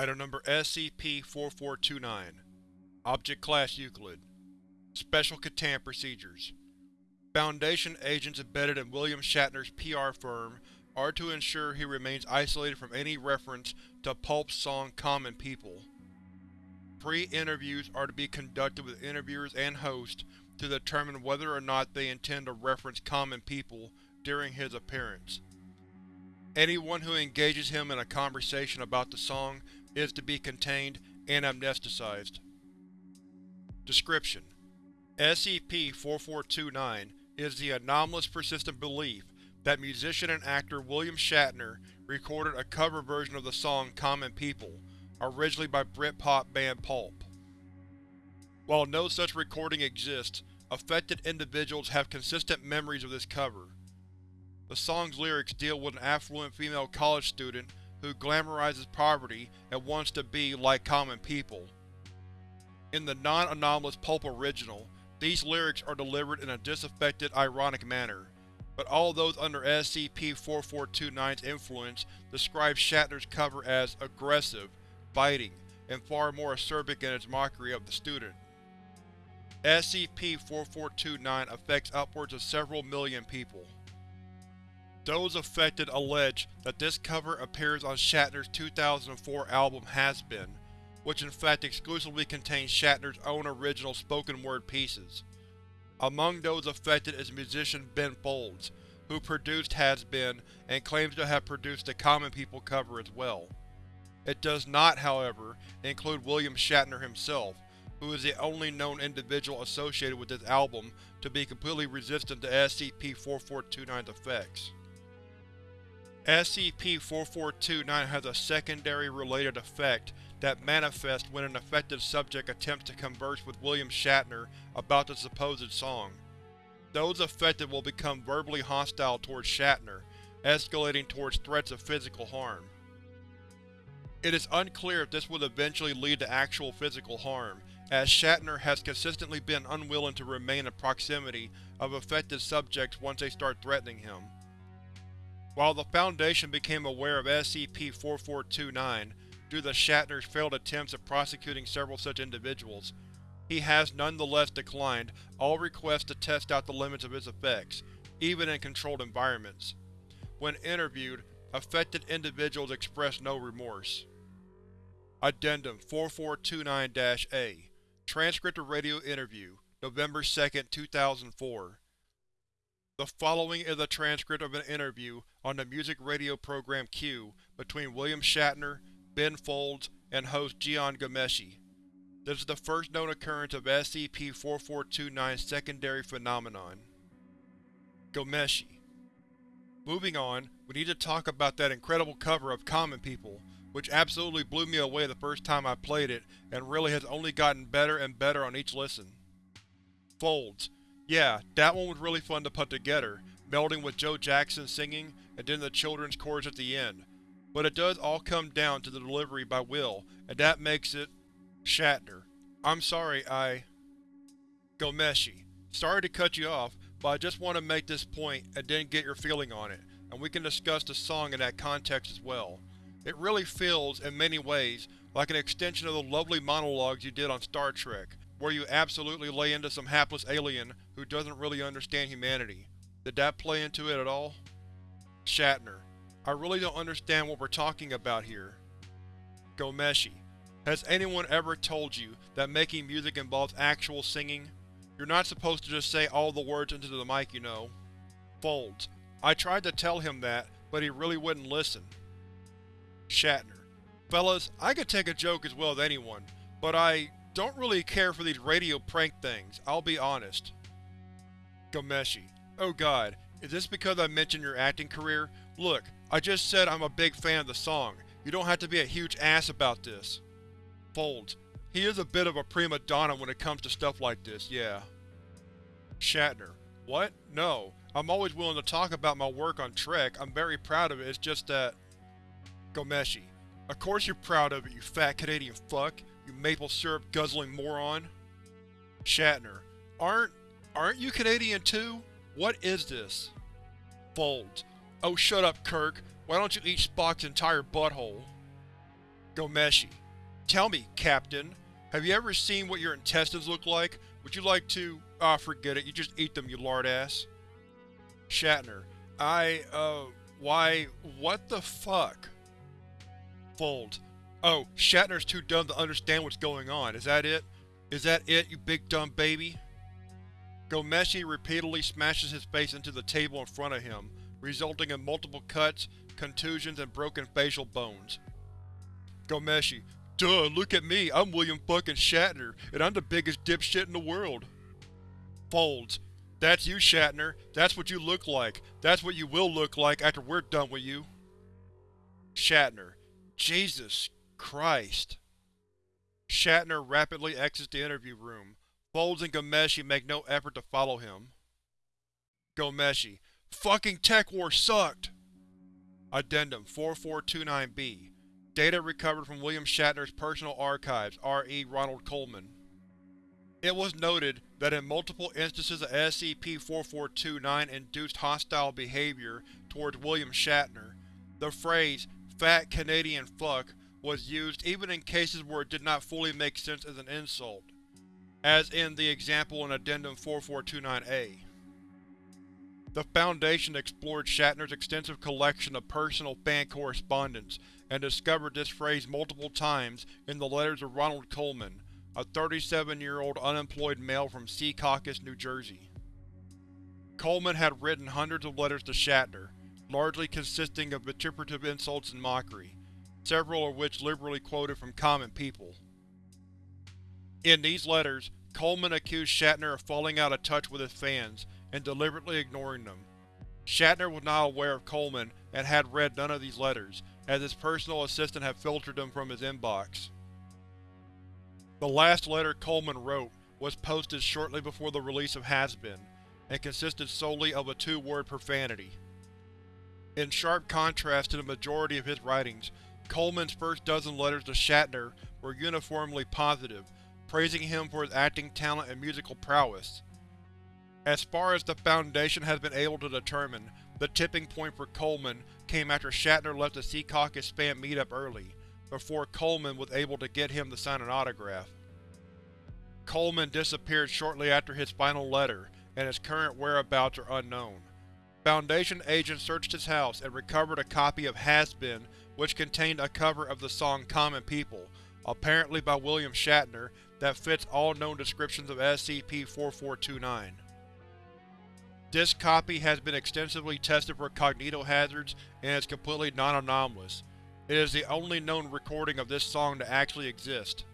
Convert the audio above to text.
Item Number SCP-4429 Object Class Euclid Special Containment Procedures Foundation agents embedded in William Shatner's PR firm are to ensure he remains isolated from any reference to Pulp's song Common People. Pre-interviews are to be conducted with interviewers and host to determine whether or not they intend to reference Common People during his appearance. Anyone who engages him in a conversation about the song is to be contained and amnesticized. Description: SCP-4429 is the anomalous persistent belief that musician and actor William Shatner recorded a cover version of the song Common People, originally by Britpop band Pulp. While no such recording exists, affected individuals have consistent memories of this cover. The song's lyrics deal with an affluent female college student who glamorizes poverty and wants to be like common people. In the non-anomalous Pulp original, these lyrics are delivered in a disaffected, ironic manner, but all those under SCP-4429's influence describe Shatner's cover as aggressive, biting, and far more acerbic in its mockery of the student. SCP-4429 affects upwards of several million people. Those affected allege that this cover appears on Shatner's 2004 album Has-Been, which in fact exclusively contains Shatner's own original spoken-word pieces. Among those affected is musician Ben Folds, who produced Has-Been and claims to have produced the Common People cover as well. It does not, however, include William Shatner himself, who is the only known individual associated with this album to be completely resistant to SCP-4429's effects. SCP-4429 has a secondary related effect that manifests when an affected subject attempts to converse with William Shatner about the supposed song. Those affected will become verbally hostile towards Shatner, escalating towards threats of physical harm. It is unclear if this would eventually lead to actual physical harm, as Shatner has consistently been unwilling to remain in proximity of affected subjects once they start threatening him. While the Foundation became aware of SCP-4429 due to Shatner's failed attempts at prosecuting several such individuals, he has nonetheless declined all requests to test out the limits of its effects, even in controlled environments. When interviewed, affected individuals expressed no remorse. Addendum 4429-A Transcript of Radio Interview, November 2, 2004 the following is a transcript of an interview on the music radio program Q between William Shatner, Ben Folds, and host Jian Ghomeshi. This is the first known occurrence of SCP-4429's secondary phenomenon. Ghomeshi Moving on, we need to talk about that incredible cover of Common People, which absolutely blew me away the first time I played it, and really has only gotten better and better on each listen. Folds yeah, that one was really fun to put together, melding with Joe Jackson singing and then the children's chorus at the end. But it does all come down to the delivery by Will, and that makes it… Shatner. I'm sorry, I… Ghomeshi. Sorry to cut you off, but I just want to make this point and then get your feeling on it, and we can discuss the song in that context as well. It really feels, in many ways, like an extension of the lovely monologues you did on Star Trek, where you absolutely lay into some hapless alien who doesn't really understand humanity. Did that play into it at all? Shatner. I really don't understand what we're talking about here. Ghomeshi. Has anyone ever told you that making music involves actual singing? You're not supposed to just say all the words into the mic, you know. Folds. I tried to tell him that, but he really wouldn't listen. Shatner. Fellas, I could take a joke as well as anyone, but I don't really care for these radio prank things, I'll be honest. Ghomeshi. Oh god, is this because I mentioned your acting career? Look, I just said I'm a big fan of the song. You don't have to be a huge ass about this. Folds. He is a bit of a prima donna when it comes to stuff like this, yeah. Shatner. What? No. I'm always willing to talk about my work on Trek, I'm very proud of it, it's just that… Ghomeshi. Of course you're proud of it, you fat Canadian fuck you maple syrup guzzling moron. Shatner. Aren't… aren't you Canadian too? What is this? Folds. Oh shut up, Kirk. Why don't you eat Spock's entire butthole? Ghomeshi. Tell me, Captain, have you ever seen what your intestines look like? Would you like to… Ah, oh, forget it, you just eat them, you lard ass. Shatner. I, uh, why, what the fuck? Folds. Oh, Shatner's too dumb to understand what's going on, is that it? Is that it, you big dumb baby? Ghomeshi repeatedly smashes his face into the table in front of him, resulting in multiple cuts, contusions, and broken facial bones. Ghomeshi. Duh, look at me, I'm William fucking Shatner, and I'm the biggest dipshit in the world. Folds. That's you, Shatner. That's what you look like. That's what you will look like after we're done with you. Shatner. Jesus Christ. Shatner rapidly exits the interview room. Folds and Ghomeshi make no effort to follow him. Ghomeshi. Fucking TekWar sucked! Addendum 4429-B Data recovered from William Shatner's personal archives, R.E. Ronald Coleman. It was noted that in multiple instances of SCP-4429 induced hostile behavior towards William Shatner, the phrase, fat Canadian fuck, was used even in cases where it did not fully make sense as an insult, as in the example in Addendum 4429-A. The Foundation explored Shatner's extensive collection of personal fan correspondence and discovered this phrase multiple times in the letters of Ronald Coleman, a 37-year-old unemployed male from Secaucus, New Jersey. Coleman had written hundreds of letters to Shatner, largely consisting of vituperative insults and mockery, several of which liberally quoted from common people. In these letters, Coleman accused Shatner of falling out of touch with his fans and deliberately ignoring them. Shatner was not aware of Coleman and had read none of these letters, as his personal assistant had filtered them from his inbox. The last letter Coleman wrote was posted shortly before the release of Has-Been, and consisted solely of a two-word profanity. In sharp contrast to the majority of his writings, Coleman's first dozen letters to Shatner were uniformly positive, praising him for his acting talent and musical prowess. As far as the Foundation has been able to determine, the tipping point for Coleman came after Shatner left the Secaucus fan meetup early, before Coleman was able to get him to sign an autograph. Coleman disappeared shortly after his final letter, and his current whereabouts are unknown. Foundation agents searched his house and recovered a copy of Has Been which contained a cover of the song Common People, apparently by William Shatner, that fits all known descriptions of SCP-4429. This copy has been extensively tested for cognitohazards and is completely non-anomalous. It is the only known recording of this song to actually exist.